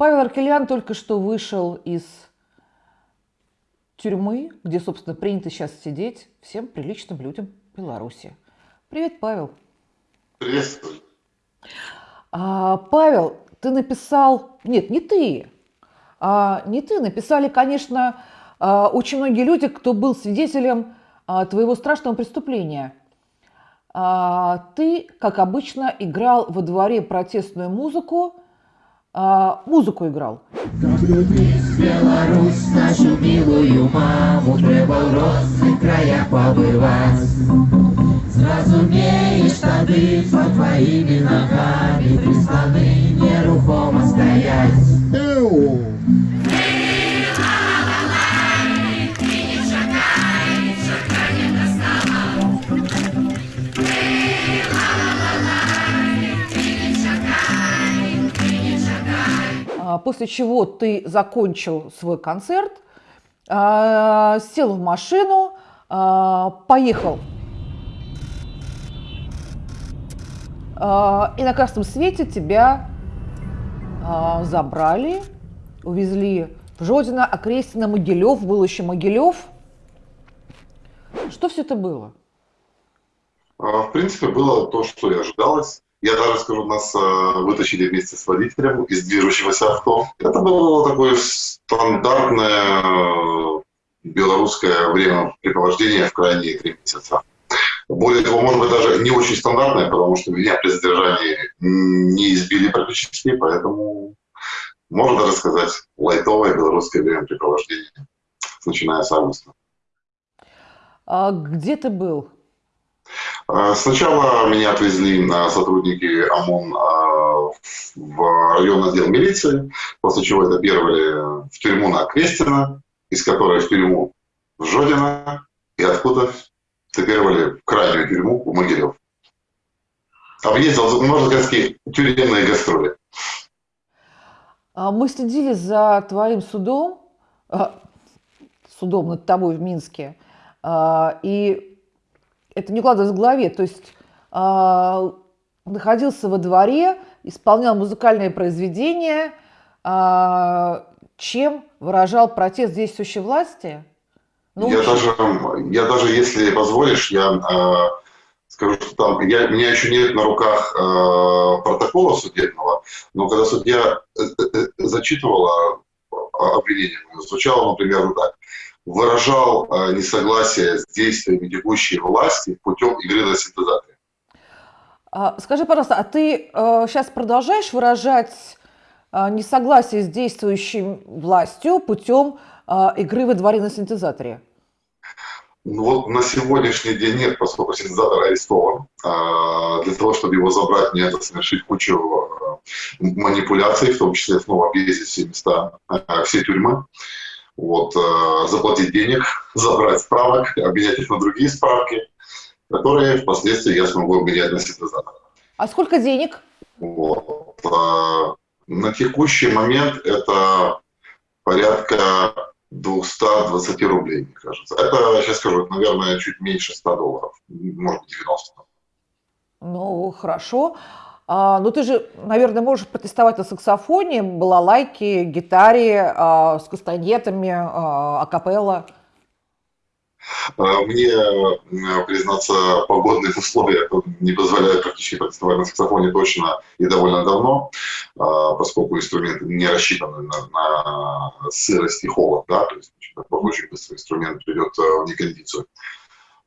Павел Аркелян только что вышел из тюрьмы, где, собственно, принято сейчас сидеть всем приличным людям Беларуси. Привет, Павел. Приветствую. А, Павел, ты написал... Нет, не ты. А, не ты. Написали, конечно, а, очень многие люди, кто был свидетелем а, твоего страшного преступления. А, ты, как обычно, играл во дворе протестную музыку, а, музыку играл. Беларусь, нашу милую маму, треба в родных краях побывать. Зразумеешь тады, под твоими ногами Присланы нерухомо стоять. А, после чего ты закончил свой концерт, а, сел в машину, а, поехал. И на красном свете тебя забрали, увезли в Жодино, Окрестино, Могилев, был еще Могилев. Что все это было? В принципе, было то, что и ожидалось. Я даже скажу, нас э, вытащили вместе с водителем из движущегося авто. Это было такое стандартное э, белорусское времяпрепровождение в крайние три месяца. Более того, может быть, даже не очень стандартное, потому что меня при задержании не избили практически, поэтому можно даже сказать лайтовое белорусское времяпрепровождение, начиная с августа. А где ты был? Э, сначала меня отвезли сотрудники ОМОН э, в районный отдел милиции, после чего это в тюрьму на Крестина, из которой в тюрьму в Жодино, и откуда цепировали в крайнюю тюрьму в Могилев. Объездил, можно сказать, тюремные гастроли. А мы следили за твоим судом, судом над тобой в Минске, и это не укладывалось в голове. То есть э, находился во дворе, исполнял музыкальное произведение, э, чем выражал протест действующей власти? Ну, я, даже, я даже, если позволишь, я э, скажу, что там, я, у меня еще нет на руках э, протокола судебного, но когда судья э, э, зачитывала обвинение, звучало, например, так выражал э, несогласие с действиями текущей власти путем игры на синтезаторе. А, скажи, пожалуйста, а ты э, сейчас продолжаешь выражать э, несогласие с действующей властью путем э, игры во дворе на синтезаторе? Ну вот на сегодняшний день нет, поскольку синтезатор арестован. А, для того, чтобы его забрать, мне надо совершить кучу э, манипуляций, в том числе снова объездить все места, э, все тюрьмы вот, э, заплатить денег, забрать справок, обменять их на другие справки, которые впоследствии я смогу обменять на синтезатор. А сколько денег? Вот. Э, на текущий момент это порядка 220 рублей, мне кажется. Это, сейчас скажу, это, наверное, чуть меньше 100 долларов, может быть, 90. Ну, хорошо. А, ну, ты же, наверное, можешь протестовать на саксофоне, балалайке, гитаре, а, с кастанетами, а, акапелла. Мне, признаться, погодные условия не позволяют практически протестовать на саксофоне точно и довольно давно, поскольку инструмент не рассчитан на, на сырость и холод, да, то есть очень быстро инструмент придет в некондицию.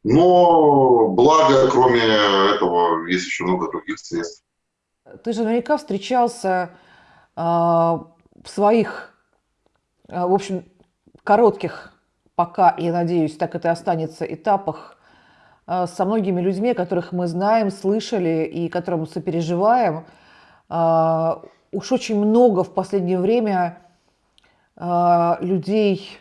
Но благо, кроме этого, есть еще много других средств. Ты же наверняка встречался э, в своих, э, в общем, коротких, пока, я надеюсь, так это и останется, этапах э, со многими людьми, которых мы знаем, слышали и которым сопереживаем. Э, уж очень много в последнее время э, людей,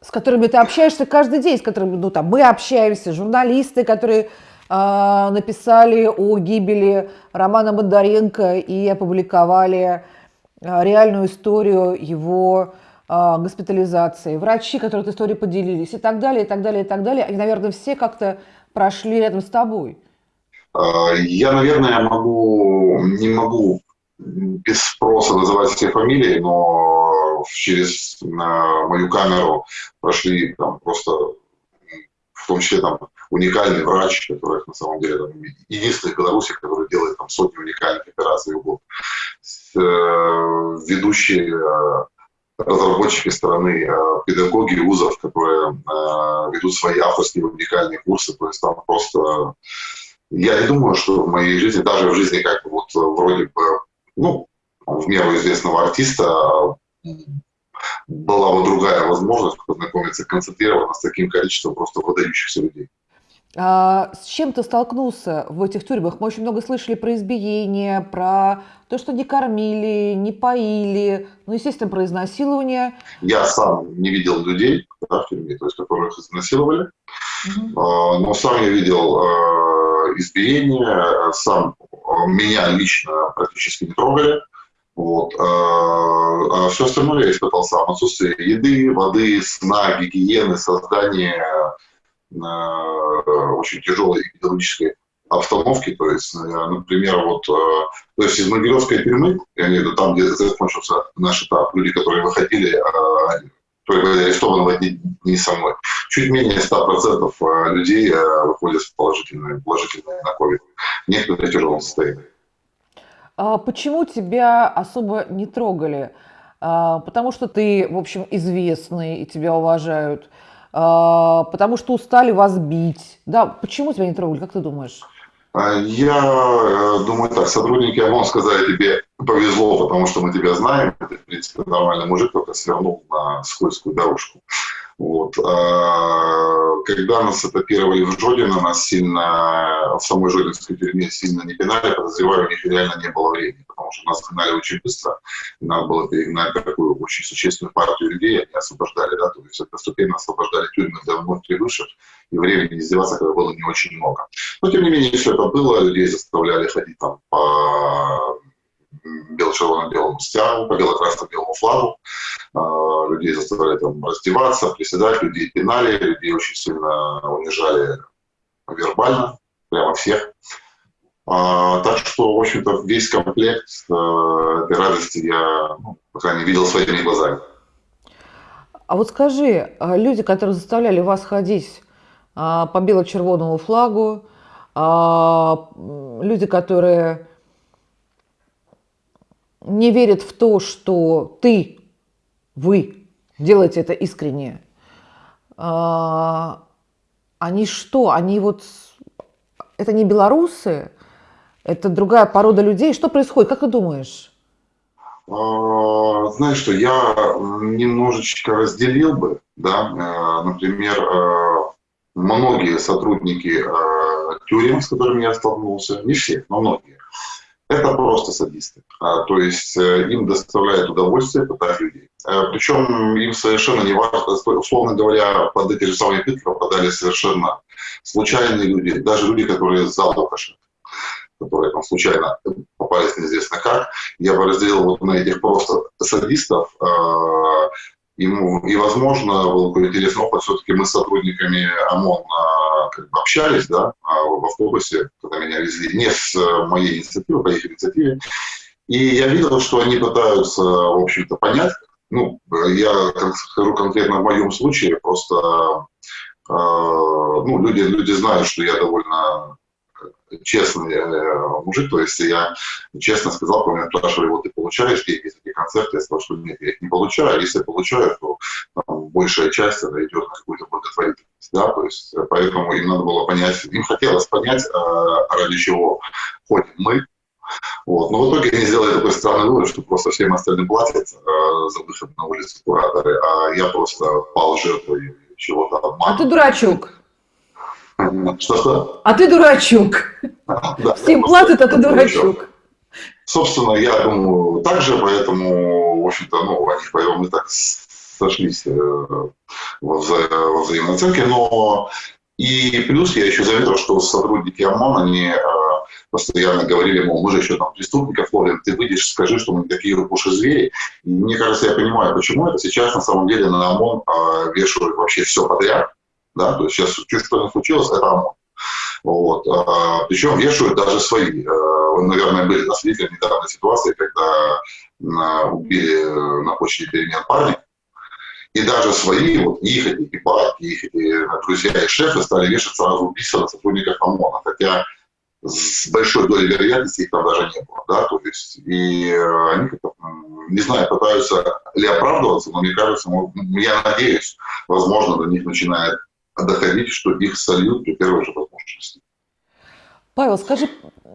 с которыми ты общаешься каждый день, с которыми ну, там, мы общаемся, журналисты, которые написали о гибели Романа Бондаренко и опубликовали а, реальную историю его а, госпитализации. Врачи, которые эту историю поделились и так далее, и так далее, и так далее. Они, наверное, все как-то прошли рядом с тобой. Я, наверное, могу, не могу без спроса называть все фамилии, но через мою камеру прошли там просто, в том числе там уникальный врач, который на самом деле там, единственный в Беларуси, который делает там сотни уникальных операций в год. Э, ведущие э, разработчики страны, э, педагоги вузов, которые ведут свои авторские уникальные курсы. То есть там просто... Я не думаю, что в моей жизни, даже в жизни как вот вроде бы, ну, в меру известного артиста, была бы другая возможность познакомиться концентрированно с таким количеством просто выдающихся людей. А с чем ты столкнулся в этих тюрьмах? Мы очень много слышали про избиение, про то, что не кормили, не поили, ну, естественно, про изнасилование. Я сам не видел людей да, в тюрьме, то есть которых изнасиловали, угу. но сам я видел а, избиение, сам меня лично практически не трогали. Вот. А все остальное я испытал сам. Отсутствие еды, воды, сна, гигиены, создание очень тяжелой эпидемиологической обстановки, то есть, э, например, вот, э, то есть из Могилевской тюрьмы, виду там, где закончился наш этап, люди, которые выходили, э, были арестованы в эти дни со мной, чуть менее 100% людей выходят с положительными, положительными на COVID. Некоторые в тяжелом состоянии. А почему тебя особо не трогали? А, потому что ты, в общем, известный и тебя уважают. А, потому что устали вас бить. Да, почему тебя не трогали, как ты думаешь? А, я э, думаю так, сотрудники ОМОН сказали, тебе повезло, потому что мы тебя знаем. Ты, в принципе, нормальный мужик, только свернул на скользкую дорожку. Вот. А, когда нас этапировали в Жодино, нас сильно, в самой Жодинской тюрьме сильно не пинали, подозреваю, у них реально не было времени, что нас гнали очень быстро, и надо было перегнать такую очень существенную партию людей, они освобождали, да, то есть постепенно освобождали тюрьмы для вновь прибывших, и времени издеваться когда было не очень много. Но, тем не менее, все это было, людей заставляли ходить там по бело-червоно-белому стягу, по бело-красно-белому флагу. А, людей заставляли там раздеваться, приседать, людей пинали, людей очень сильно унижали вербально, прямо всех. А, так что, в общем-то, весь комплект э, этой радости я, ну, по крайней мере, видел своими глазами. А вот скажи, а люди, которые заставляли вас ходить а, по бело-червоному флагу, люди, которые не верят в то, что ты, вы делаете это искренне, они что? Они вот... Это не белорусы, это другая порода людей. Что происходит? Как ты думаешь? А, знаешь что, я немножечко разделил бы, да, э, например, э, многие сотрудники э, тюрем, с которыми я столкнулся, не все, но многие, это просто садисты. А, то есть им доставляет удовольствие пытать людей. Причем им совершенно не важно, условно говоря, под эти же самые пытки попадали совершенно случайные люди, даже люди, которые за Лукашенко которые там случайно попались неизвестно как. Я бы разделил вот на этих просто садистов, а, ему, и, возможно, был какой-то интересный опыт. Все-таки мы с сотрудниками ОМОН а, как бы общались да, а, в автобусе, когда меня везли, не с моей инициативы, по их инициативе. И я видел, что они пытаются, в общем-то, понять, ну, я скажу конкретно в моем случае, просто э, ну, люди, люди знают, что я довольно честный э, мужик, то есть я честно сказал, когда меня спрашивали, вот ты получаешь деньги за эти концерты, я сказал, что нет, я их не получаю, если я получаю, то там, большая часть она идет на какую-то благотворительность, да, то есть э, поэтому им надо было понять, им хотелось понять, э, ради чего ходим мы, вот. Но в итоге они сделали такой странный вывод, что просто всем остальным платят э, за выход на улицу кураторы, а я просто пал жертвой чего-то обмана. А ты дурачок. Что-что? А ты дурачок. Да, Всем платят, а ты дурачок. Собственно, я думаю, так же, поэтому, в общем-то, ну, они поэтому мы так сошлись э, во, вза во взаимной оценке, но и плюс я еще заметил, что сотрудники ОМОН, они э, постоянно говорили, мол, мы же еще там преступников ловим, ты выйдешь, скажи, что мы не такие упуши звери. И мне кажется, я понимаю, почему это сейчас на самом деле на ОМОН э, вешают вообще все подряд, да, то есть сейчас что не случилось, это ОМОН. Вот. А, причем вешают даже свои. А, наверное, были свидетелями недавней ситуации, когда убили на почте перемен парня, и даже свои, вот их эти эти их эти друзья и шефы стали вешать сразу убийства на сотрудников ОМОНа, хотя с большой долей вероятности их там даже не было, да, то есть, и э, они как-то, не знаю, пытаются ли оправдываться, но мне кажется, я надеюсь, возможно, до них начинает доходить, что их сольют при первой же возможности. Павел, скажи,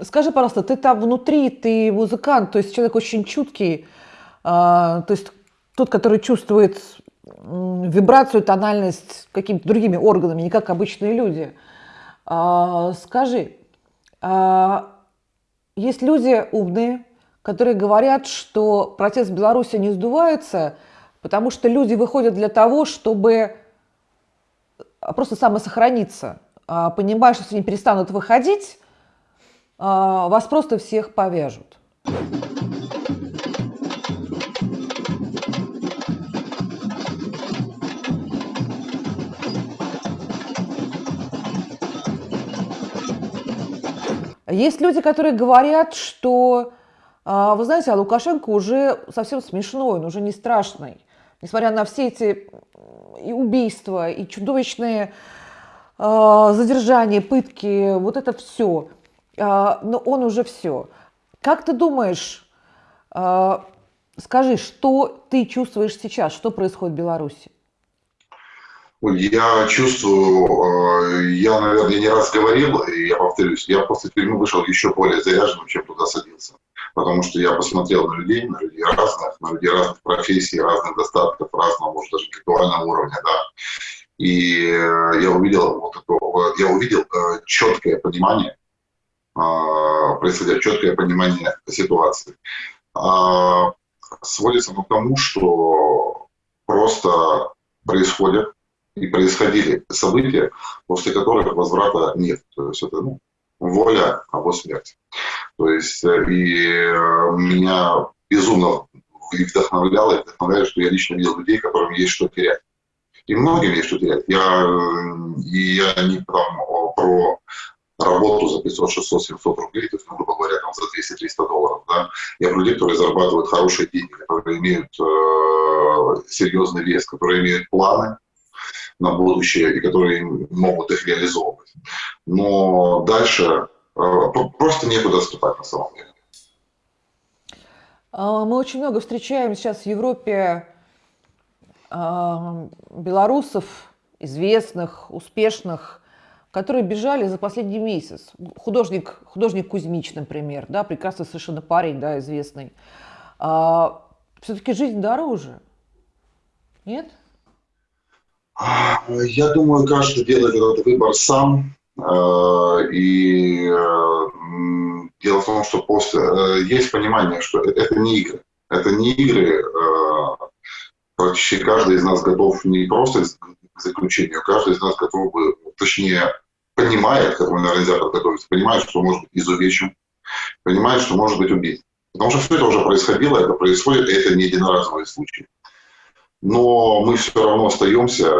скажи, пожалуйста, ты там внутри, ты музыкант, то есть человек очень чуткий, э, то есть тот, который чувствует вибрацию, тональность какими-то другими органами, не как обычные люди. Э, скажи, а, есть люди умные, которые говорят, что протест в Беларуси не сдувается, потому что люди выходят для того, чтобы просто самосохраниться. А, понимая, что если они перестанут выходить, а, вас просто всех повяжут. Есть люди, которые говорят, что, а, вы знаете, а Лукашенко уже совсем смешной, он уже не страшный. Несмотря на все эти и убийства, и чудовищные а, задержания, пытки, вот это все. А, но он уже все. Как ты думаешь, скажи, что ты чувствуешь сейчас, что происходит в Беларуси? Я чувствую, я, наверное, не раз говорил, и я повторюсь, я после тюрьмы вышел еще более заряженным, чем туда садился. Потому что я посмотрел на людей, на людей разных, на людей разных профессий, разных достатков, разного, может, даже интеллектуального уровня, да. И э, я увидел вот это, я увидел э, четкое понимание, происходя четкое понимание ситуации. Сводится к тому, что просто происходят и происходили события, после которых возврата нет. То есть это ну, воля, а вот смерть. То есть э, и э, меня безумно вдохновляло и вдохновляет, что я лично видел людей, которым есть что терять. И многим есть что терять. Я, э, и я не там, про работу за 500, 600, 700 рублей, то есть, грубо говоря, там, за 200-300 долларов. Да? Я про людей, которые зарабатывают хорошие деньги, которые имеют э, серьезный вес, которые имеют планы, на будущее и которые могут их реализовывать. Но дальше э, просто некуда ступать на самом деле. А, мы очень много встречаем сейчас в Европе а, белорусов, известных, успешных, которые бежали за последний месяц. Художник, художник Кузьмич, например, да, прекрасный совершенно парень, да, известный. А, Все-таки жизнь дороже. Нет? Я думаю, каждый делает этот выбор сам. Э, и э, дело в том, что после э, есть понимание, что это не игры. Это не игры. Практически каждый из нас готов не просто к заключению, каждый из нас готов бы, точнее, понимает, к этому, наверное, нельзя подготовиться, понимает, что может быть изувечен, понимает, что может быть убит. Потому что все это уже происходило, это происходит, и это не единоразовый случай но мы все равно остаемся.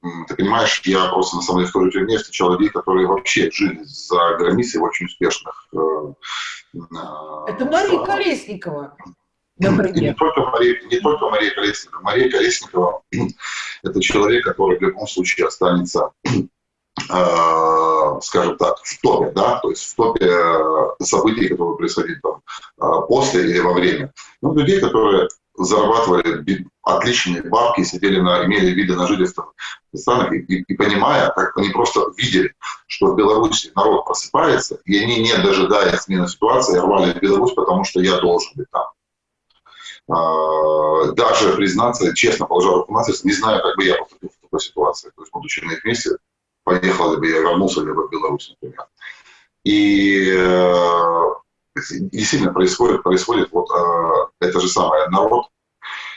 Ты понимаешь, я просто на самом деле в той же тюрьме встречал людей, которые вообще жили за границей в очень успешных... Э, Это Мария Колесникова. Не только, Мария, не только Мария Колесникова. Мария Колесникова – это человек, который в любом случае останется э, скажем так, в топе, да, то есть в топе э, событий, которые происходили там после или во время. Ну, людей, которые зарабатывали отличные бабки, сидели на, имели виды на жительство в странах, и, и, и понимая, как они просто видели, что в Беларуси народ просыпается, и они, не дожидаясь смены ситуации, рвали Беларусь, потому что я должен быть там. А, даже признаться, честно, положа руку на сердце, не знаю, как бы я поступил в такой ситуации. То есть, будучи на их месте, поехал ли бы я, вернулся ли бы в Беларусь, например. И э, действительно происходит, происходит вот э, это же самое. Народ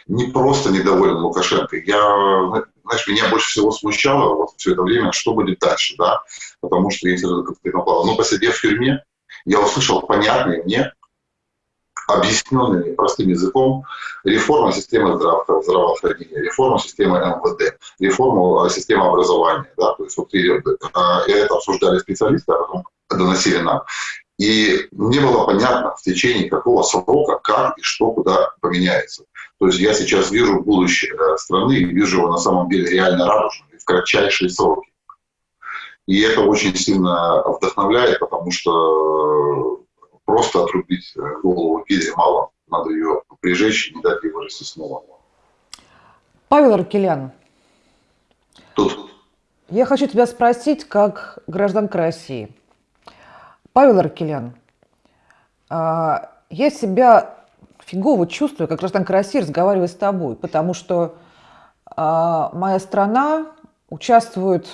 не просто недоволен Лукашенко. Я, знаешь, меня больше всего смущало вот все это время, что будет дальше, да, потому что если напал, но посидев в тюрьме, я услышал понятные мне, объясненные простым языком, реформа системы здравоохранения, реформа системы МВД, реформа системы образования, да, то есть вот и, э, это обсуждали специалисты, а потом доносили нам. И мне было понятно в течение какого срока, как и что куда поменяется. То есть я сейчас вижу будущее страны и вижу его на самом деле реально радужным в кратчайшие сроки. И это очень сильно вдохновляет, потому что просто отрубить голову Гизе мало. Надо ее прижечь и не дать ей вырасти снова. Павел Аркелян. Тут. Я хочу тебя спросить, как гражданка России. Павел Аркелян, а, я себя фигово чувствую, как гражданка России, разговаривая с тобой, потому что а, моя страна участвует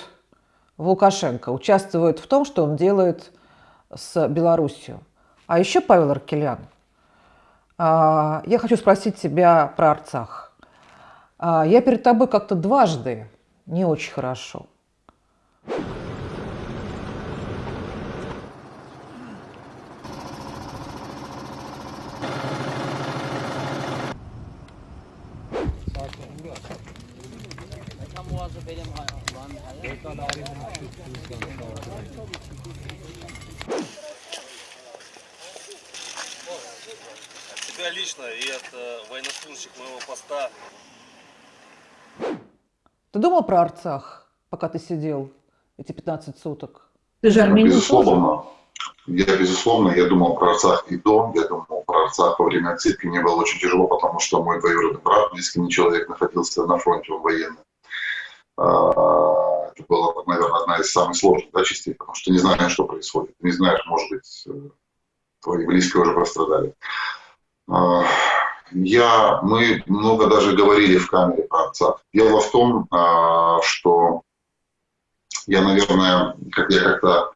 в Лукашенко, участвует в том, что он делает с Белоруссией. А еще, Павел Аркелян, а, я хочу спросить тебя про Арцах. Я перед тобой как-то дважды не очень хорошо – Тебя лично и от э, военнослужащих моего поста. Ты думал про Арцах, пока ты сидел эти 15 суток? Ты же армянин Безусловно. Я, безусловно, я думал про Арцах и до, я думал про Арцах во время отсидки. Мне было очень тяжело, потому что мой двоюродный брат, близкий мне человек, находился на фронте, он военный. А, это была, наверное, одна из самых сложных да, частей, потому что не знаешь, что происходит. Не знаешь, может быть, э, твои близкие уже пострадали. А, я, мы много даже говорили в камере про отца. Дело в том, а, что я, наверное, как я как-то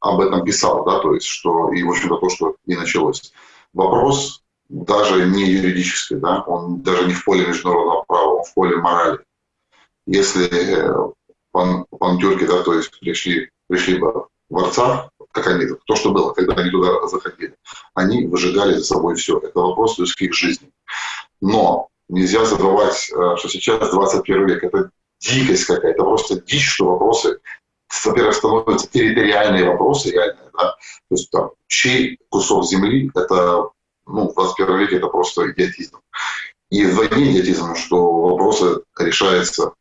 об этом писал, да, то есть, что, и, в общем-то, то, что и началось. Вопрос даже не юридический, да, он даже не в поле международного права, он в поле морали если э, пан, пантюрки, да, то есть пришли, пришли бы в Арцах, как они, то, что было, когда они туда заходили, они выжигали за собой все. Это вопрос людских жизней. Но нельзя забывать, э, что сейчас 21 век, это дикость какая-то, просто дичь, что вопросы, во-первых, становятся территориальные вопросы реальные, да, то есть там, чей кусок земли, это, ну, в 21 веке это просто идиотизм. И вдвойне идиотизм, что вопросы решаются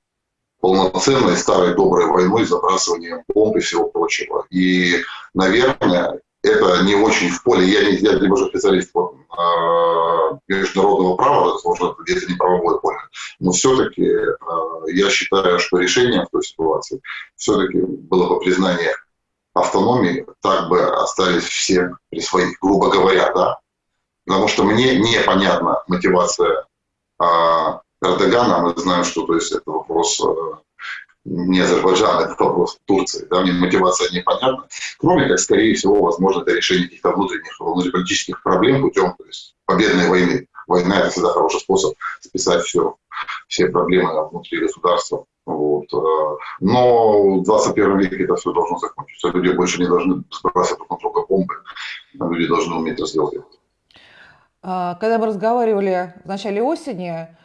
полноценной старой доброй войной, забрасыванием бомб и всего прочего. И, наверное, это не очень в поле. Я не, я не уже специалист по э, международного права, возможно, это не правовое поле. Но все-таки э, я считаю, что решение в той ситуации все-таки было бы признание автономии, так бы остались все при своих, грубо говоря, да. Потому что мне непонятна мотивация э, Эрдогана, мы знаем, что то есть, это вопрос э, не Азербайджана, это вопрос Турции. Да, мне мотивация непонятна. Кроме как, скорее всего, возможно, это решение каких-то внутренних, внутриполитических проблем путем то есть, победной войны. Война – это всегда хороший способ списать все, все проблемы внутри государства. Вот. Э, но в 21 веке это все должно закончиться. Люди больше не должны сбрасывать друг на друга бомбы. Люди должны уметь это сделать. А, когда мы разговаривали в начале осени, а,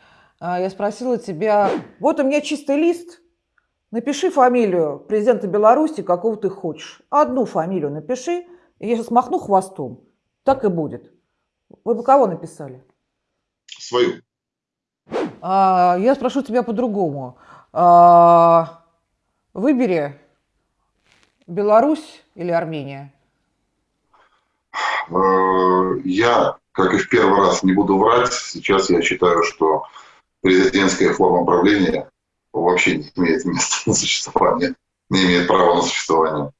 я спросила тебя, вот у меня чистый лист, напиши фамилию президента Беларуси, какого ты хочешь. Одну фамилию напиши, и я сейчас махну хвостом, так и будет. Вы бы кого написали? Свою. А, я спрошу тебя по-другому. А, выбери Беларусь или Армения? Э, я, как и в первый раз, не буду врать. Сейчас я считаю, что президентская форма правления вообще не имеет места на существование, не имеет права на существование.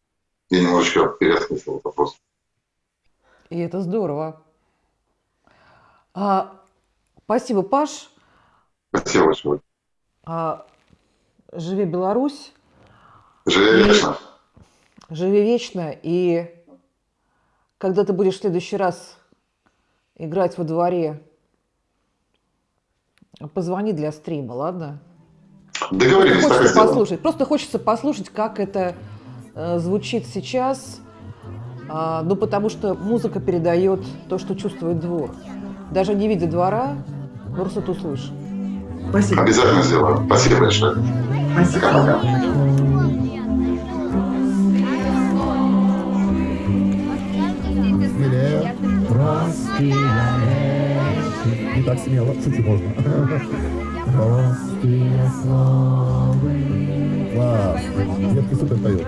Я немножечко переосмыслил этот вопрос. И это здорово. А, спасибо, Паш. Спасибо большое. А, живи Беларусь. Живи вечно. Живи вечно. И когда ты будешь в следующий раз играть во дворе Позвони для стрима, ладно? Договорились, просто хочется послушать. Просто хочется послушать, как это э, звучит сейчас. Э, ну, потому что музыка передает то, что чувствует двор. Даже не видя двора, просто ты услышишь. Спасибо. Обязательно сделаю. Спасибо большое. Спасибо. смелее. Не так смело, шути можно. Класс. Детки супер поют.